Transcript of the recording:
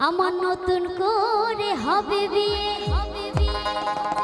আমার নতুন করে হবে বিয়ে। হবে বিয়ে